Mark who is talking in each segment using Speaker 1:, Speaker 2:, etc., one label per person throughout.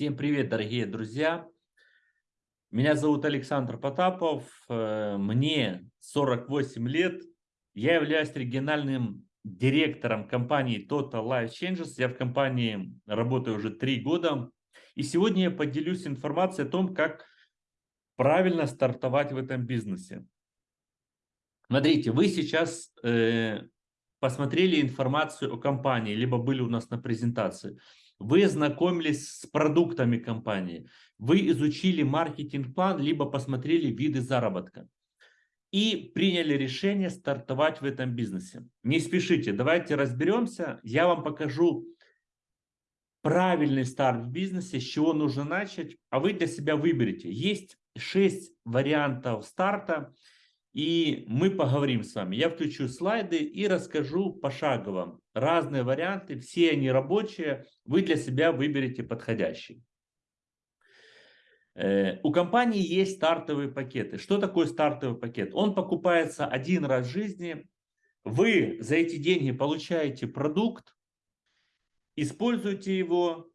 Speaker 1: Всем привет, дорогие друзья! Меня зовут Александр Потапов, э, мне 48 лет, я являюсь региональным директором компании Total Life Changes, я в компании работаю уже три года, и сегодня я поделюсь информацией о том, как правильно стартовать в этом бизнесе. Смотрите, вы сейчас э, посмотрели информацию о компании, либо были у нас на презентации – вы знакомились с продуктами компании, вы изучили маркетинг-план, либо посмотрели виды заработка и приняли решение стартовать в этом бизнесе. Не спешите, давайте разберемся, я вам покажу правильный старт в бизнесе, с чего нужно начать, а вы для себя выберете. Есть 6 вариантов старта, и мы поговорим с вами. Я включу слайды и расскажу пошагово разные варианты, все они рабочие, вы для себя выберете подходящий. Э, у компании есть стартовые пакеты. Что такое стартовый пакет? Он покупается один раз в жизни. Вы за эти деньги получаете продукт, используете его.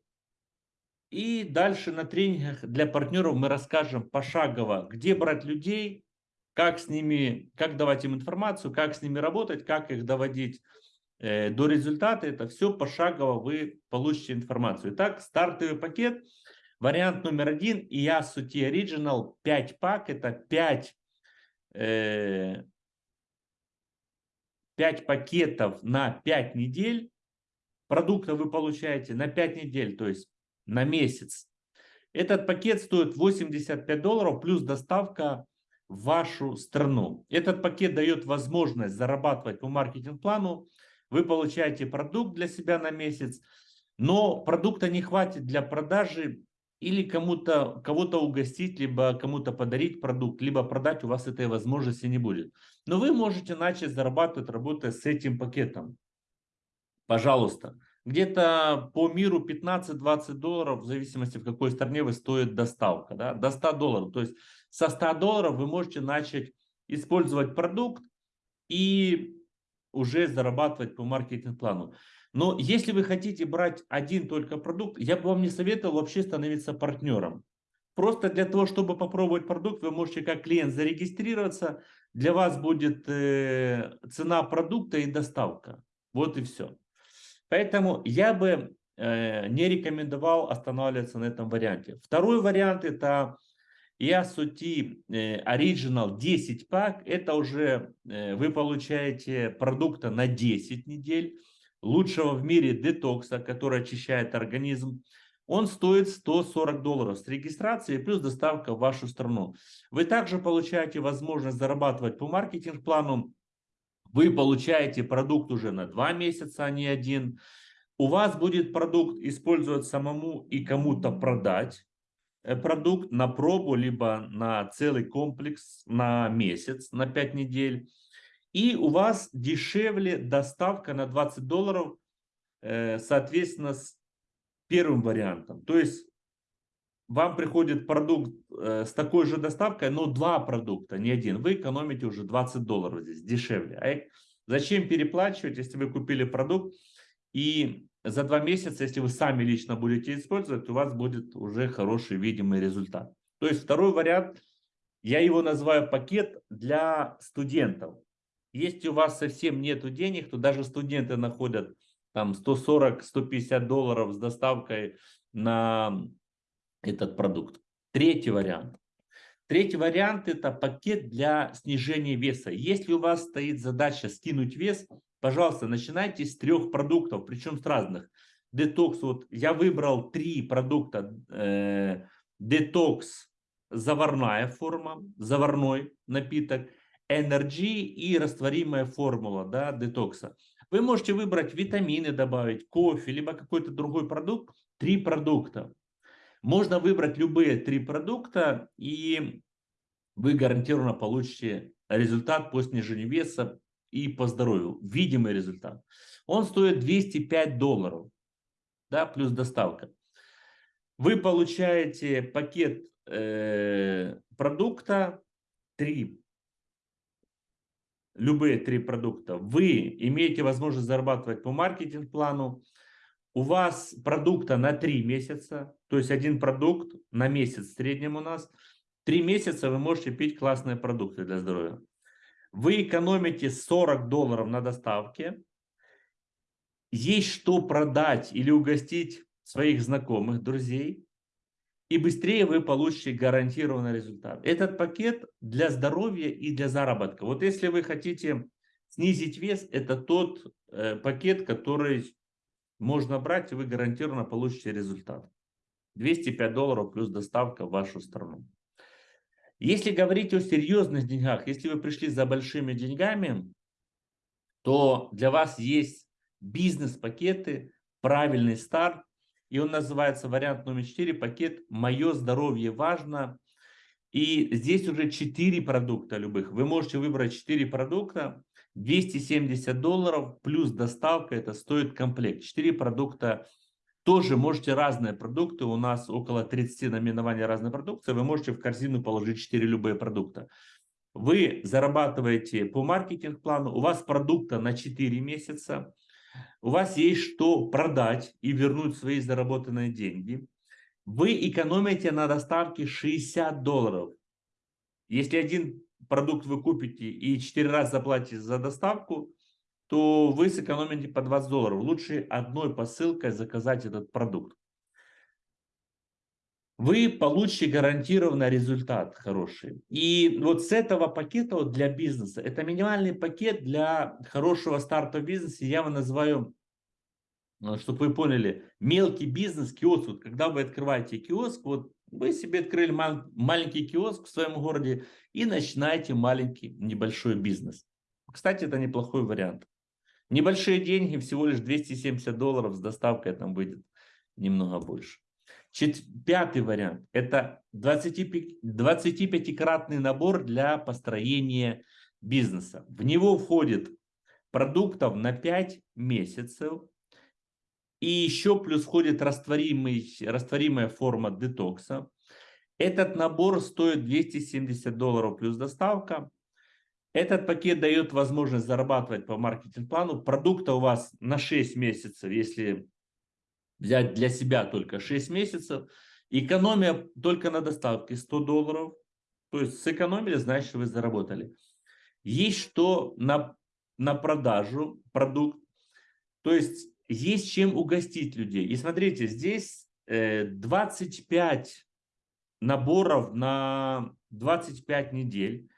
Speaker 1: И дальше на тренингах для партнеров мы расскажем пошагово, где брать людей, как с ними, как давать им информацию, как с ними работать, как их доводить э, до результата. Это все пошагово вы получите информацию. Итак, стартовый пакет. Вариант номер один. IASU T Original 5 пак. Это 5, э, 5 пакетов на 5 недель. Продукта вы получаете на 5 недель, то есть на месяц. Этот пакет стоит 85 долларов плюс доставка вашу страну. Этот пакет дает возможность зарабатывать по маркетинг-плану. Вы получаете продукт для себя на месяц, но продукта не хватит для продажи или кому-то кого-то угостить, либо кому-то подарить продукт, либо продать у вас этой возможности не будет. Но вы можете начать зарабатывать, работая с этим пакетом. Пожалуйста. Где-то по миру 15-20 долларов, в зависимости в какой стране вы стоит доставка. Да? До 100 долларов. То есть со 100 долларов вы можете начать использовать продукт и уже зарабатывать по маркетинг-плану. Но если вы хотите брать один только продукт, я бы вам не советовал вообще становиться партнером. Просто для того, чтобы попробовать продукт, вы можете как клиент зарегистрироваться. Для вас будет э, цена продукта и доставка. Вот и все. Поэтому я бы э, не рекомендовал останавливаться на этом варианте. Второй вариант это Ясути э, Original 10 пак. Это уже э, вы получаете продукта на 10 недель. Лучшего в мире детокса, который очищает организм. Он стоит 140 долларов с регистрацией плюс доставка в вашу страну. Вы также получаете возможность зарабатывать по маркетинг-плану вы получаете продукт уже на два месяца, а не один. У вас будет продукт использовать самому и кому-то продать продукт на пробу, либо на целый комплекс на месяц, на 5 недель. И у вас дешевле доставка на 20 долларов, э, соответственно, с первым вариантом. То есть вам приходит продукт э, с такой же доставкой, но два продукта, не один. Вы экономите уже 20 долларов здесь, дешевле. А зачем переплачивать, если вы купили продукт и за два месяца, если вы сами лично будете использовать, у вас будет уже хороший видимый результат. То есть второй вариант, я его называю пакет для студентов. Если у вас совсем нету денег, то даже студенты находят там 140-150 долларов с доставкой на этот продукт. Третий вариант. Третий вариант – это пакет для снижения веса. Если у вас стоит задача скинуть вес, пожалуйста, начинайте с трех продуктов, причем с разных. Детокс, вот я выбрал три продукта. Э, детокс, заварная форма, заварной напиток, Energy и растворимая формула да, детокса. Вы можете выбрать витамины добавить, кофе, либо какой-то другой продукт. Три продукта. Можно выбрать любые три продукта, и вы гарантированно получите результат по снижению веса и по здоровью. Видимый результат. Он стоит 205 долларов, да, плюс доставка. Вы получаете пакет э, продукта, три, любые три продукта. Вы имеете возможность зарабатывать по маркетинг-плану, у вас продукта на 3 месяца, то есть один продукт на месяц в среднем у нас, 3 месяца вы можете пить классные продукты для здоровья. Вы экономите 40 долларов на доставке, есть что продать или угостить своих знакомых, друзей, и быстрее вы получите гарантированный результат. Этот пакет для здоровья и для заработка. Вот если вы хотите снизить вес, это тот э, пакет, который можно брать, и вы гарантированно получите результат. 205 долларов плюс доставка в вашу страну. Если говорить о серьезных деньгах, если вы пришли за большими деньгами, то для вас есть бизнес-пакеты, правильный старт, и он называется вариант номер 4, пакет «Мое здоровье важно». И здесь уже 4 продукта любых. Вы можете выбрать 4 продукта, 270 долларов плюс доставка, это стоит комплект. 4 продукта тоже можете разные продукты, у нас около 30 наименований разной продукции, вы можете в корзину положить 4 любые продукта. Вы зарабатываете по маркетинг-плану, у вас продукта на 4 месяца, у вас есть что продать и вернуть свои заработанные деньги. Вы экономите на доставке 60 долларов. Если один продукт вы купите и 4 раза заплатите за доставку, то вы сэкономите по 20 долларов. Лучше одной посылкой заказать этот продукт. Вы получите гарантированный результат хороший. И вот с этого пакета вот для бизнеса, это минимальный пакет для хорошего старта бизнеса, я его называю, э, чтобы вы поняли, мелкий бизнес, киоск. Вот когда вы открываете киоск, вот вы себе открыли маленький киоск в своем городе и начинаете маленький небольшой бизнес. Кстати, это неплохой вариант. Небольшие деньги, всего лишь 270 долларов с доставкой там выйдет немного больше. Чет... Пятый вариант – это 25-кратный набор для построения бизнеса. В него входит продуктов на 5 месяцев. И еще плюс входит растворимый, растворимая форма детокса. Этот набор стоит 270 долларов плюс доставка. Этот пакет дает возможность зарабатывать по маркетинг-плану. Продукта у вас на 6 месяцев, если взять для себя только 6 месяцев. Экономия только на доставке 100 долларов. То есть сэкономили, значит вы заработали. Есть что на, на продажу продукт. То есть есть чем угостить людей. И смотрите, здесь 25 э, наборов на 25 недель.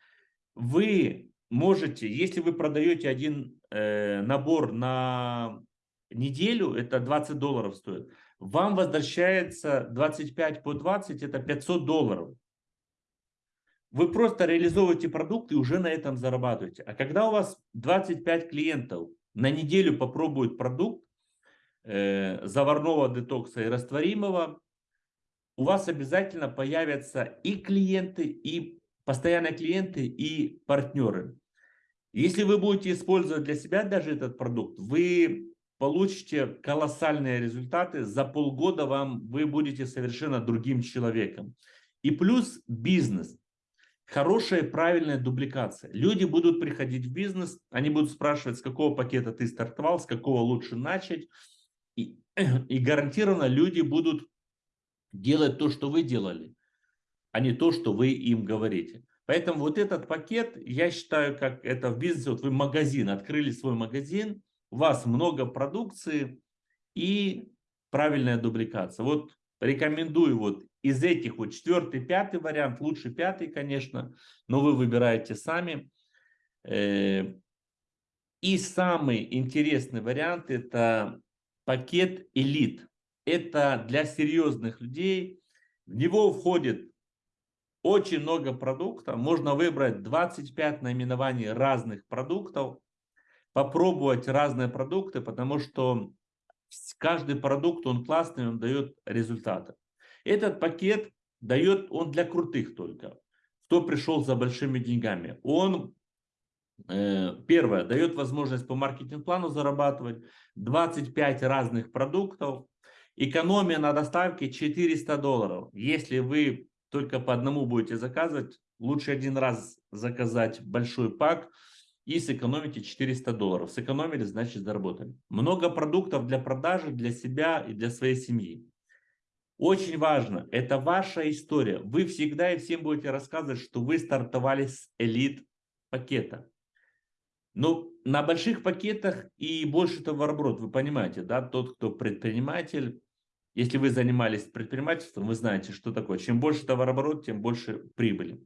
Speaker 1: Вы можете, если вы продаете один э, набор на неделю, это 20 долларов стоит, вам возвращается 25 по 20, это 500 долларов. Вы просто реализовываете продукт и уже на этом зарабатываете. А когда у вас 25 клиентов на неделю попробуют продукт э, заварного детокса и растворимого, у вас обязательно появятся и клиенты, и постоянные клиенты, и партнеры. Если вы будете использовать для себя даже этот продукт, вы получите колоссальные результаты. За полгода вам вы будете совершенно другим человеком. И плюс бизнес. Хорошая правильная дубликация. Люди будут приходить в бизнес, они будут спрашивать, с какого пакета ты стартовал, с какого лучше начать. И, и гарантированно люди будут делать то, что вы делали, а не то, что вы им говорите. Поэтому вот этот пакет, я считаю, как это в бизнесе, вот вы магазин, открыли свой магазин, у вас много продукции и правильная дубликация. Вот рекомендую вот из этих вот четвертый, пятый вариант, лучше пятый, конечно, но вы выбираете сами. Э, и самый интересный вариант это пакет элит. Это для серьезных людей. В него входит очень много продуктов. Можно выбрать 25 наименований разных продуктов попробовать разные продукты, потому что каждый продукт, он классный, он дает результаты. Этот пакет дает, он для крутых только, кто пришел за большими деньгами. Он, э, первое, дает возможность по маркетинг-плану зарабатывать 25 разных продуктов, экономия на доставке 400 долларов. Если вы только по одному будете заказывать, лучше один раз заказать большой пак, и сэкономите 400 долларов. Сэкономили, значит заработали. Много продуктов для продажи, для себя и для своей семьи. Очень важно, это ваша история. Вы всегда и всем будете рассказывать, что вы стартовали с элит пакета. Но на больших пакетах и больше товарооборот, вы понимаете, да, тот, кто предприниматель, если вы занимались предпринимательством, вы знаете, что такое. Чем больше товарооборот, тем больше прибыли.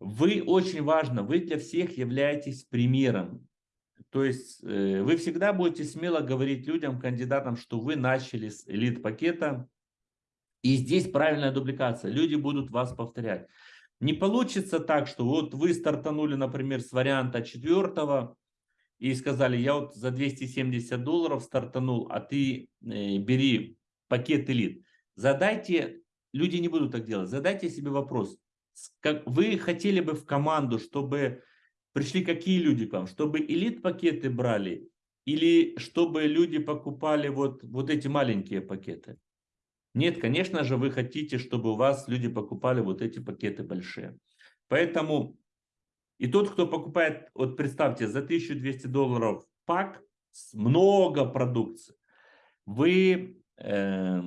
Speaker 1: Вы очень важно, вы для всех являетесь примером. То есть э, вы всегда будете смело говорить людям, кандидатам, что вы начали с элит-пакета. И здесь правильная дубликация. Люди будут вас повторять. Не получится так, что вот вы стартанули, например, с варианта четвертого и сказали, я вот за 270 долларов стартанул, а ты э, бери пакет элит. Задайте, люди не будут так делать, задайте себе вопрос, как вы хотели бы в команду, чтобы пришли какие люди к вам? Чтобы элит-пакеты брали или чтобы люди покупали вот, вот эти маленькие пакеты? Нет, конечно же, вы хотите, чтобы у вас люди покупали вот эти пакеты большие. Поэтому и тот, кто покупает, вот представьте, за 1200 долларов пак, много продукции, вы э,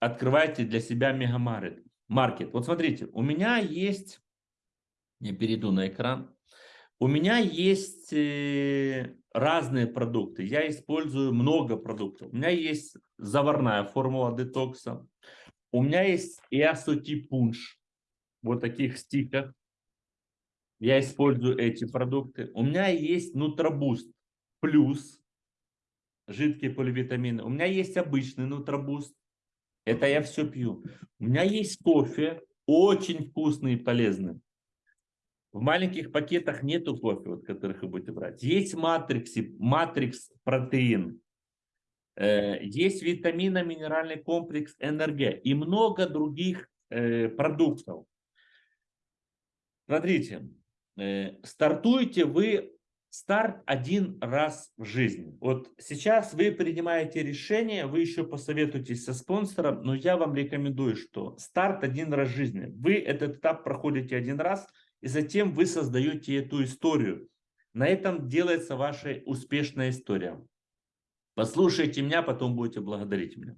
Speaker 1: открываете для себя мегамаркет маркет. Вот смотрите, у меня есть, я перейду на экран, у меня есть э, разные продукты. Я использую много продуктов. У меня есть заварная формула детокса. У меня есть Иасоти пунш. Вот таких стиках. Я использую эти продукты. У меня есть Нутробуст плюс жидкие поливитамины. У меня есть обычный Нутробуст это я все пью. У меня есть кофе, очень вкусный и полезный. В маленьких пакетах нету кофе, вот, которых вы будете брать. Есть матриксы, матрикс протеин. Э, есть витамино-минеральный комплекс НРГ и много других э, продуктов. Смотрите, э, стартуете вы Старт один раз в жизни. Вот сейчас вы принимаете решение, вы еще посоветуетесь со спонсором, но я вам рекомендую, что старт один раз в жизни. Вы этот этап проходите один раз, и затем вы создаете эту историю. На этом делается ваша успешная история. Послушайте меня, потом будете благодарить меня.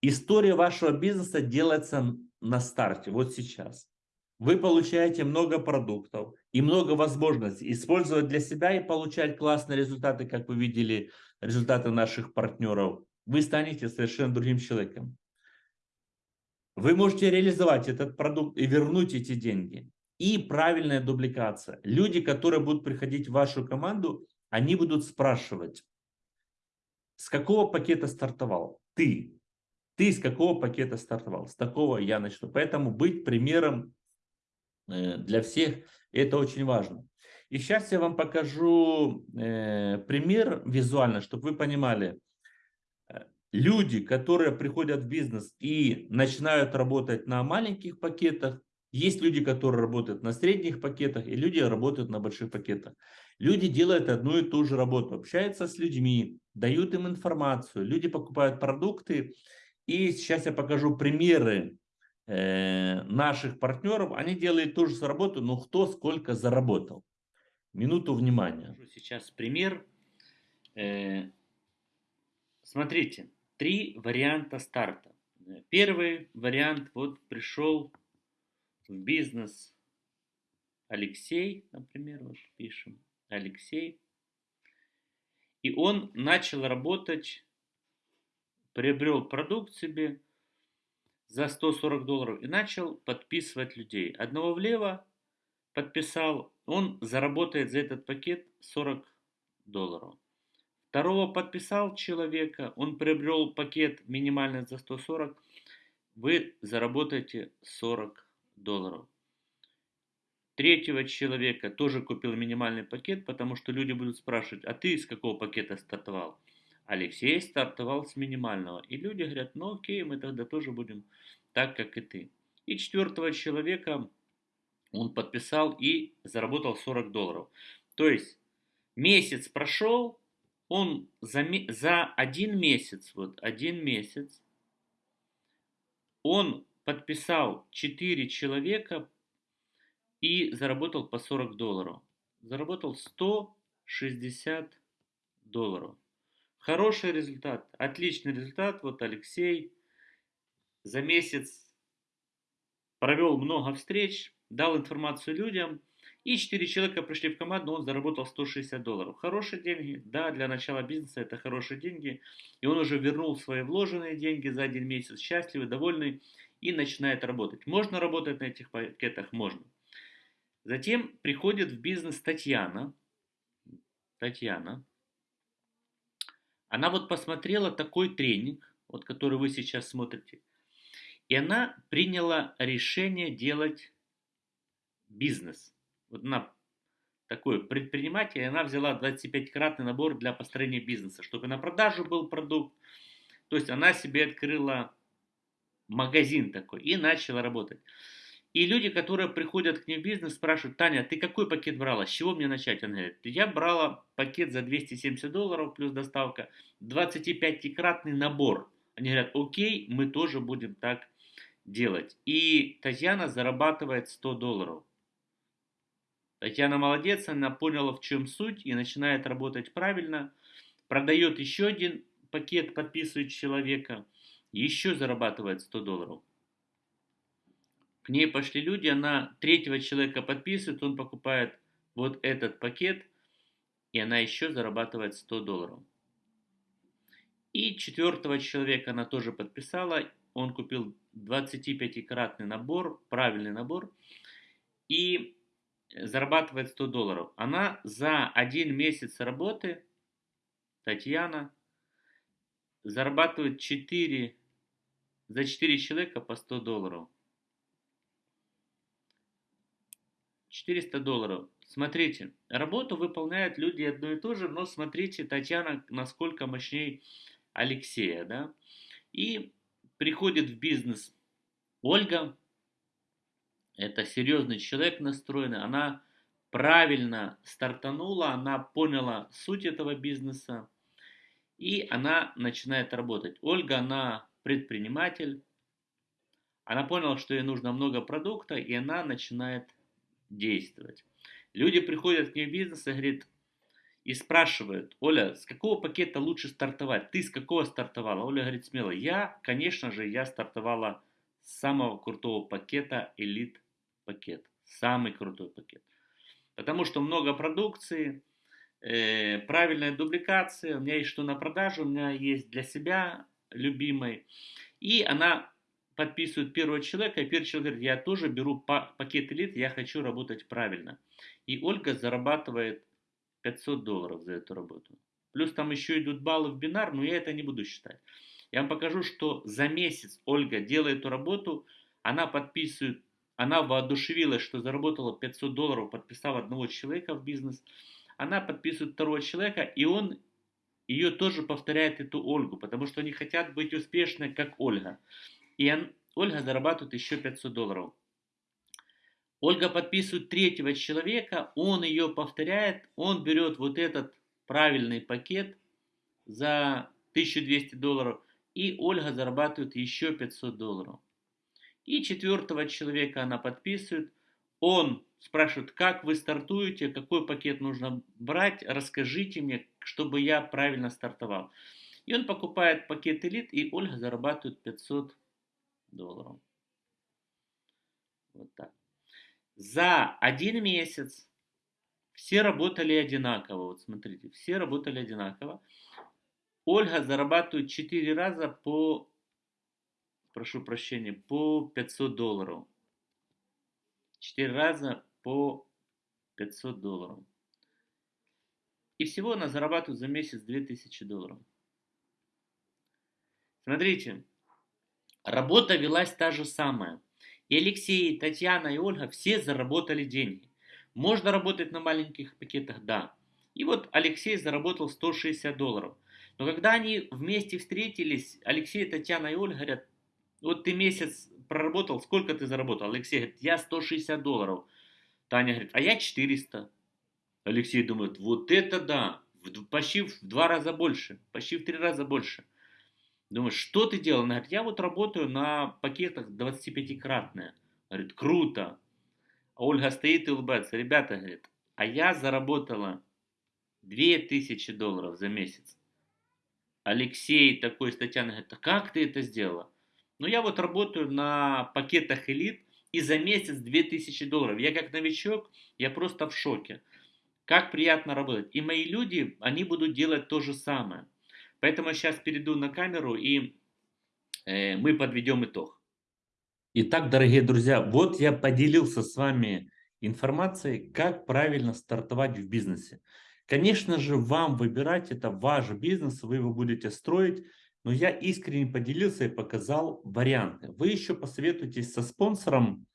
Speaker 1: История вашего бизнеса делается на старте, вот сейчас вы получаете много продуктов и много возможностей использовать для себя и получать классные результаты, как вы видели, результаты наших партнеров. Вы станете совершенно другим человеком. Вы можете реализовать этот продукт и вернуть эти деньги. И правильная дубликация. Люди, которые будут приходить в вашу команду, они будут спрашивать, с какого пакета стартовал ты? Ты с какого пакета стартовал? С такого я начну. Поэтому быть примером для всех. Это очень важно. И сейчас я вам покажу э, пример визуально, чтобы вы понимали. Э, люди, которые приходят в бизнес и начинают работать на маленьких пакетах, есть люди, которые работают на средних пакетах, и люди работают на больших пакетах. Люди делают одну и ту же работу, общаются с людьми, дают им информацию, люди покупают продукты. И сейчас я покажу примеры Э, наших партнеров, они делают ту же работу, но кто сколько заработал. Минуту внимания. Сейчас пример. Э, смотрите, три варианта старта. Первый вариант, вот пришел в бизнес Алексей, например, вот пишем, Алексей. И он начал работать, приобрел продукт себе, за 140 долларов и начал подписывать людей. Одного влево подписал, он заработает за этот пакет 40 долларов. Второго подписал человека, он приобрел пакет минимально за 140, вы заработаете 40 долларов. Третьего человека тоже купил минимальный пакет, потому что люди будут спрашивать, а ты из какого пакета стартовал? Алексей стартовал с минимального. И люди говорят, ну окей, мы тогда тоже будем так, как и ты. И четвертого человека он подписал и заработал 40 долларов. То есть месяц прошел, он за, за один месяц, вот один месяц, он подписал 4 человека и заработал по 40 долларов. заработал 160 долларов. Хороший результат, отличный результат. Вот Алексей за месяц провел много встреч, дал информацию людям, и 4 человека пришли в команду, он заработал 160 долларов. Хорошие деньги, да, для начала бизнеса это хорошие деньги. И он уже вернул свои вложенные деньги за один месяц, счастливый, довольный, и начинает работать. Можно работать на этих пакетах? Можно. Затем приходит в бизнес Татьяна. Татьяна. Она вот посмотрела такой тренинг, вот который вы сейчас смотрите. И она приняла решение делать бизнес. Вот она такой предприниматель, она взяла 25-кратный набор для построения бизнеса, чтобы на продажу был продукт. То есть она себе открыла магазин такой и начала работать. И люди, которые приходят к ней в бизнес, спрашивают, Таня, ты какой пакет брала? С чего мне начать? Она говорит, я брала пакет за 270 долларов плюс доставка, 25-кратный набор. Они говорят, окей, мы тоже будем так делать. И Татьяна зарабатывает 100 долларов. Татьяна молодец, она поняла, в чем суть и начинает работать правильно. Продает еще один пакет, подписывает человека, еще зарабатывает 100 долларов. К ней пошли люди, она третьего человека подписывает, он покупает вот этот пакет, и она еще зарабатывает 100 долларов. И четвертого человека она тоже подписала, он купил 25-кратный набор, правильный набор, и зарабатывает 100 долларов. Она за один месяц работы, Татьяна, зарабатывает 4, за 4 человека по 100 долларов. 400 долларов. Смотрите, работу выполняют люди одно и то же, но смотрите, Татьяна, насколько мощнее Алексея, да. И приходит в бизнес Ольга, это серьезный человек настроенный, она правильно стартанула, она поняла суть этого бизнеса, и она начинает работать. Ольга, она предприниматель, она поняла, что ей нужно много продукта, и она начинает действовать. Люди приходят к ней в бизнес и говорят, и спрашивают, Оля, с какого пакета лучше стартовать? Ты с какого стартовала? Оля говорит смело, я, конечно же, я стартовала с самого крутого пакета Elite пакет. Самый крутой пакет. Потому что много продукции, э, правильная дубликация, у меня есть что на продажу, у меня есть для себя любимый. И она подписывает первого человека, и первый человек говорит, я тоже беру пакет элит, я хочу работать правильно. И Ольга зарабатывает 500 долларов за эту работу. Плюс там еще идут баллы в бинар, но я это не буду считать. Я вам покажу, что за месяц Ольга делает эту работу, она подписывает, она воодушевилась, что заработала 500 долларов, подписав одного человека в бизнес. Она подписывает второго человека, и он ее тоже повторяет эту Ольгу, потому что они хотят быть успешны, как Ольга. И Ольга зарабатывает еще 500 долларов. Ольга подписывает третьего человека, он ее повторяет, он берет вот этот правильный пакет за 1200 долларов, и Ольга зарабатывает еще 500 долларов. И четвертого человека она подписывает, он спрашивает, как вы стартуете, какой пакет нужно брать, расскажите мне, чтобы я правильно стартовал. И он покупает пакет элит, и Ольга зарабатывает 500 долларов. Вот так. За один месяц все работали одинаково. Вот смотрите, все работали одинаково. Ольга зарабатывает 4 раза по, прошу прощения, по 500 долларов. 4 раза по 500 долларов. И всего она зарабатывает за месяц 2000 долларов. Смотрите, Работа велась та же самая. И Алексей, и Татьяна, и Ольга все заработали деньги. Можно работать на маленьких пакетах? Да. И вот Алексей заработал 160 долларов. Но когда они вместе встретились, Алексей, Татьяна и Ольга говорят, вот ты месяц проработал, сколько ты заработал? Алексей говорит, я 160 долларов. Таня говорит, а я 400. Алексей думает, вот это да, почти в два раза больше, почти в три раза больше. Думаю, что ты делал? Она говорит, я вот работаю на пакетах 25-кратные. Говорит, круто. А Ольга стоит и улыбается. Ребята, говорит, а я заработала 2000 долларов за месяц. Алексей такой, Татьяна говорит, а как ты это сделала? Ну, я вот работаю на пакетах элит, и за месяц 2000 долларов. Я как новичок, я просто в шоке. Как приятно работать. И мои люди, они будут делать то же самое. Поэтому я сейчас перейду на камеру и э, мы подведем итог. Итак, дорогие друзья, вот я поделился с вами информацией, как правильно стартовать в бизнесе. Конечно же, вам выбирать, это ваш бизнес, вы его будете строить, но я искренне поделился и показал варианты. Вы еще посоветуйтесь со спонсором,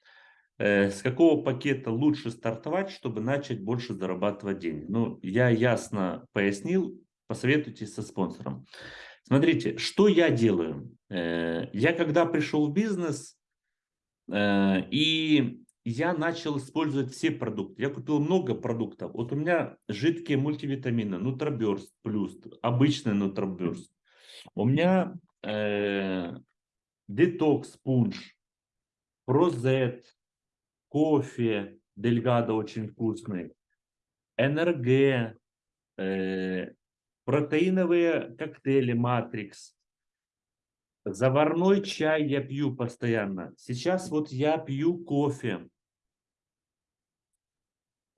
Speaker 1: э, с какого пакета лучше стартовать, чтобы начать больше зарабатывать денег. Ну, я ясно пояснил, посоветуйтесь со спонсором. Смотрите, что я делаю. Э, я когда пришел в бизнес, э, и я начал использовать все продукты. Я купил много продуктов. Вот у меня жидкие мультивитамины, Нутроберст плюс, обычный Нутроберст. У меня э, детокс пунш, прозет, кофе, дельгадо очень вкусный, НРГ, э, протеиновые коктейли Матрикс, заварной чай я пью постоянно. Сейчас вот я пью кофе.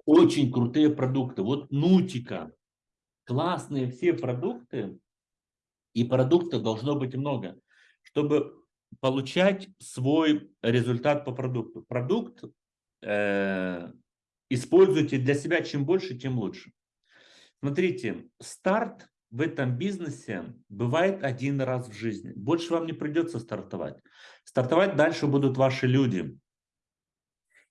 Speaker 1: Очень крутые продукты. Вот Нутика. Классные все продукты. И продуктов должно быть много, чтобы получать свой результат по продукту. Продукт э, используйте для себя чем больше, тем лучше. Смотрите, старт в этом бизнесе бывает один раз в жизни. Больше вам не придется стартовать. Стартовать дальше будут ваши люди.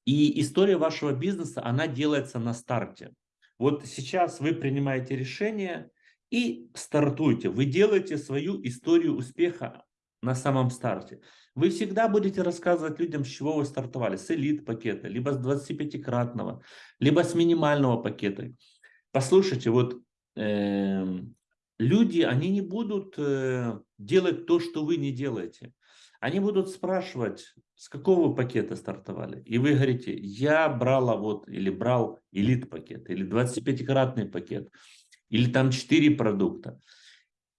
Speaker 1: И история вашего бизнеса, она делается на старте. Вот сейчас вы принимаете решение, и стартуйте. Вы делаете свою историю успеха на самом старте. Вы всегда будете рассказывать людям, с чего вы стартовали. С элит пакета, либо с 25-кратного, либо с минимального пакета. Послушайте, вот э, люди, они не будут э, делать то, что вы не делаете. Они будут спрашивать, с какого пакета стартовали. И вы говорите, я брала вот, или брал элит пакет, или 25-кратный пакет или там 4 продукта.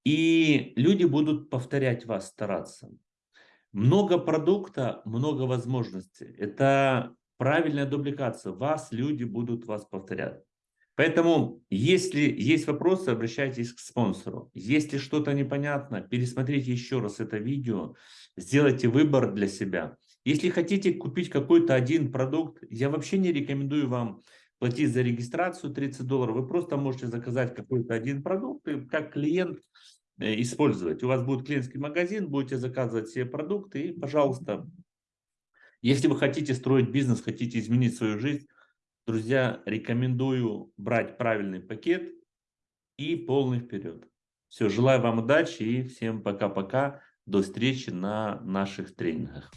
Speaker 1: И люди будут повторять вас, стараться. Много продукта, много возможностей. Это правильная дубликация. Вас люди будут вас повторять. Поэтому, если есть вопросы, обращайтесь к спонсору. Если что-то непонятно, пересмотрите еще раз это видео, сделайте выбор для себя. Если хотите купить какой-то один продукт, я вообще не рекомендую вам платить за регистрацию 30 долларов, вы просто можете заказать какой-то один продукт и как клиент э, использовать. У вас будет клиентский магазин, будете заказывать все продукты и, пожалуйста, если вы хотите строить бизнес, хотите изменить свою жизнь, друзья, рекомендую брать правильный пакет и полный вперед. Все, желаю вам удачи и всем пока-пока. До встречи на наших тренингах.